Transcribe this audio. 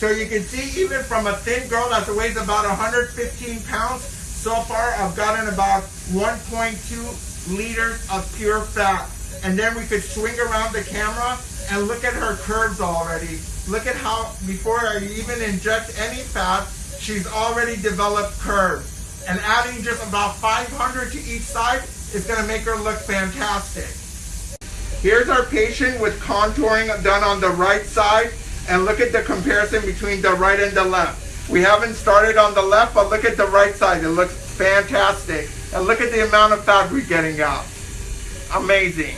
So you can see even from a thin girl that weighs about 115 pounds, so far I've gotten about 1.2 liters of pure fat. And then we could swing around the camera and look at her curves already. Look at how, before I even inject any fat, she's already developed curves. And adding just about 500 to each side is gonna make her look fantastic. Here's our patient with contouring done on the right side. And look at the comparison between the right and the left. We haven't started on the left, but look at the right side. It looks fantastic. And look at the amount of fat we're getting out. Amazing.